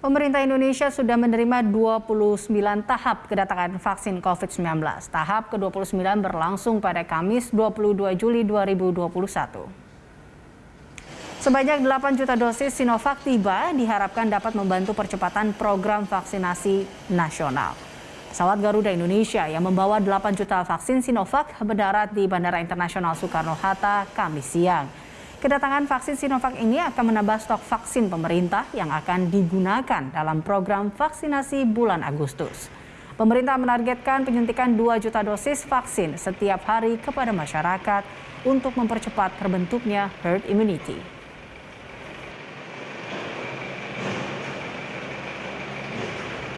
Pemerintah Indonesia sudah menerima 29 tahap kedatangan vaksin COVID-19. Tahap ke-29 berlangsung pada Kamis 22 Juli 2021. Sebanyak 8 juta dosis Sinovac tiba diharapkan dapat membantu percepatan program vaksinasi nasional. Pesawat Garuda Indonesia yang membawa 8 juta vaksin Sinovac mendarat di Bandara Internasional Soekarno-Hatta Kamis siang. Kedatangan vaksin Sinovac ini akan menambah stok vaksin pemerintah yang akan digunakan dalam program vaksinasi bulan Agustus. Pemerintah menargetkan penyuntikan 2 juta dosis vaksin setiap hari kepada masyarakat untuk mempercepat terbentuknya herd immunity.